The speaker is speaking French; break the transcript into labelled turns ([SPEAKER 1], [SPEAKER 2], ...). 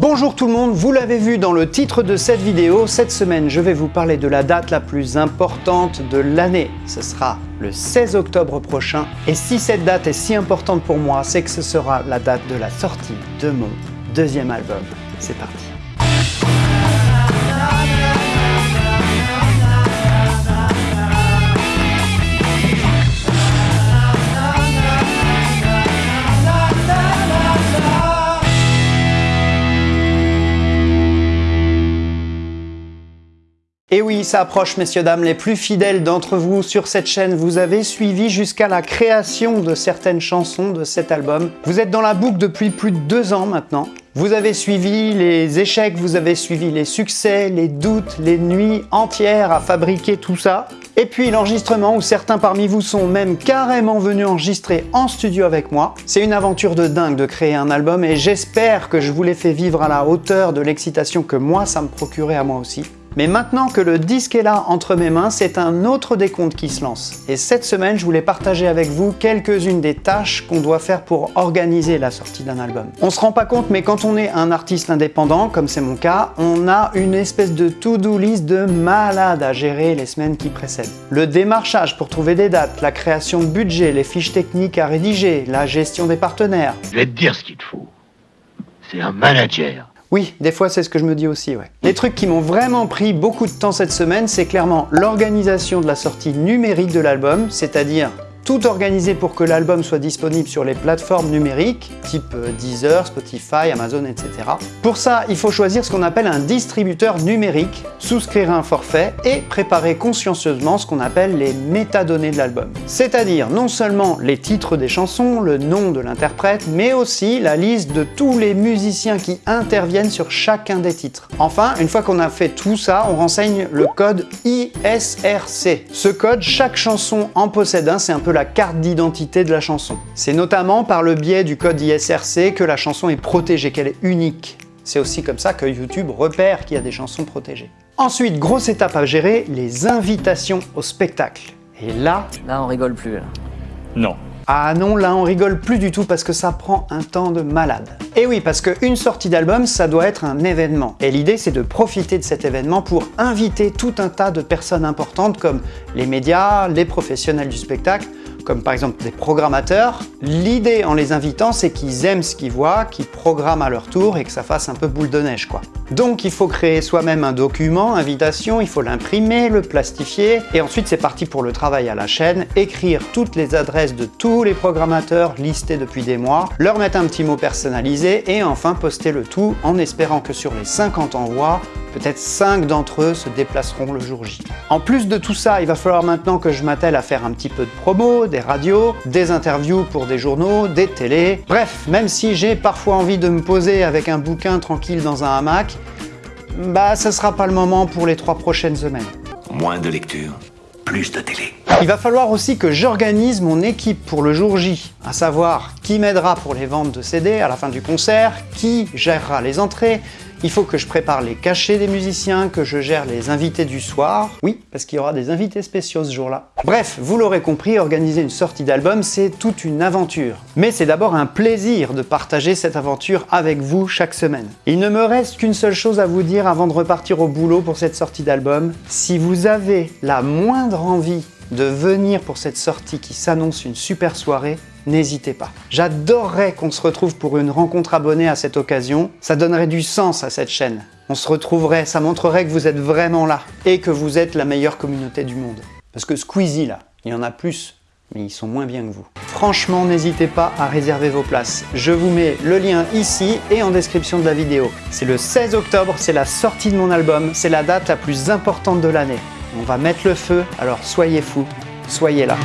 [SPEAKER 1] Bonjour tout le monde, vous l'avez vu dans le titre de cette vidéo, cette semaine je vais vous parler de la date la plus importante de l'année. Ce sera le 16 octobre prochain et si cette date est si importante pour moi, c'est que ce sera la date de la sortie de mon deuxième album. C'est parti Et oui, ça approche, messieurs, dames, les plus fidèles d'entre vous sur cette chaîne, vous avez suivi jusqu'à la création de certaines chansons de cet album. Vous êtes dans la boucle depuis plus de deux ans maintenant. Vous avez suivi les échecs, vous avez suivi les succès, les doutes, les nuits entières à fabriquer tout ça. Et puis l'enregistrement où certains parmi vous sont même carrément venus enregistrer en studio avec moi. C'est une aventure de dingue de créer un album et j'espère que je vous l'ai fait vivre à la hauteur de l'excitation que moi ça me procurait à moi aussi. Mais maintenant que le disque est là entre mes mains, c'est un autre décompte qui se lance. Et cette semaine, je voulais partager avec vous quelques-unes des tâches qu'on doit faire pour organiser la sortie d'un album. On se rend pas compte, mais quand on est un artiste indépendant, comme c'est mon cas, on a une espèce de to-do list de malade à gérer les semaines qui précèdent. Le démarchage pour trouver des dates, la création de budget, les fiches techniques à rédiger, la gestion des partenaires.
[SPEAKER 2] Je vais te dire ce qu'il te faut. C'est un manager.
[SPEAKER 1] Oui, des fois c'est ce que je me dis aussi, ouais. Les trucs qui m'ont vraiment pris beaucoup de temps cette semaine, c'est clairement l'organisation de la sortie numérique de l'album, c'est-à-dire tout organisé pour que l'album soit disponible sur les plateformes numériques, type euh, Deezer, Spotify, Amazon, etc. Pour ça, il faut choisir ce qu'on appelle un distributeur numérique, souscrire un forfait et préparer consciencieusement ce qu'on appelle les métadonnées de l'album. C'est-à-dire non seulement les titres des chansons, le nom de l'interprète, mais aussi la liste de tous les musiciens qui interviennent sur chacun des titres. Enfin, une fois qu'on a fait tout ça, on renseigne le code ISRC. Ce code, chaque chanson en possède un, c'est un peu la carte d'identité de la chanson. C'est notamment par le biais du code ISRC que la chanson est protégée, qu'elle est unique. C'est aussi comme ça que YouTube repère qu'il y a des chansons protégées. Ensuite, grosse étape à gérer, les invitations au spectacle. Et là...
[SPEAKER 3] Là, on rigole plus. Là.
[SPEAKER 2] Non.
[SPEAKER 1] Ah non, là on rigole plus du tout parce que ça prend un temps de malade. Et oui, parce qu'une sortie d'album, ça doit être un événement. Et l'idée, c'est de profiter de cet événement pour inviter tout un tas de personnes importantes comme les médias, les professionnels du spectacle, comme par exemple des programmateurs. L'idée en les invitant, c'est qu'ils aiment ce qu'ils voient, qu'ils programment à leur tour et que ça fasse un peu boule de neige quoi. Donc il faut créer soi-même un document, invitation, il faut l'imprimer, le plastifier et ensuite c'est parti pour le travail à la chaîne, écrire toutes les adresses de tous les programmateurs listés depuis des mois, leur mettre un petit mot personnalisé et enfin poster le tout en espérant que sur les 50 envois, peut-être 5 d'entre eux se déplaceront le jour J. En plus de tout ça, il va falloir maintenant que je m'attelle à faire un petit peu de promo, des radios, des interviews pour des journaux, des télés. Bref, même si j'ai parfois envie de me poser avec un bouquin tranquille dans un hamac, bah ce sera pas le moment pour les trois prochaines semaines.
[SPEAKER 2] Moins de lecture, plus de télé.
[SPEAKER 1] Il va falloir aussi que j'organise mon équipe pour le jour J, à savoir qui m'aidera pour les ventes de CD à la fin du concert, qui gérera les entrées, il faut que je prépare les cachets des musiciens, que je gère les invités du soir. Oui, parce qu'il y aura des invités spéciaux ce jour-là. Bref, vous l'aurez compris, organiser une sortie d'album, c'est toute une aventure. Mais c'est d'abord un plaisir de partager cette aventure avec vous chaque semaine. Il ne me reste qu'une seule chose à vous dire avant de repartir au boulot pour cette sortie d'album. Si vous avez la moindre envie de venir pour cette sortie qui s'annonce une super soirée, n'hésitez pas. J'adorerais qu'on se retrouve pour une rencontre abonnée à cette occasion. Ça donnerait du sens à cette chaîne. On se retrouverait, ça montrerait que vous êtes vraiment là et que vous êtes la meilleure communauté du monde. Parce que Squeezie, là, il y en a plus, mais ils sont moins bien que vous. Franchement, n'hésitez pas à réserver vos places. Je vous mets le lien ici et en description de la vidéo. C'est le 16 octobre, c'est la sortie de mon album, c'est la date la plus importante de l'année. On va mettre le feu, alors soyez fous, soyez là.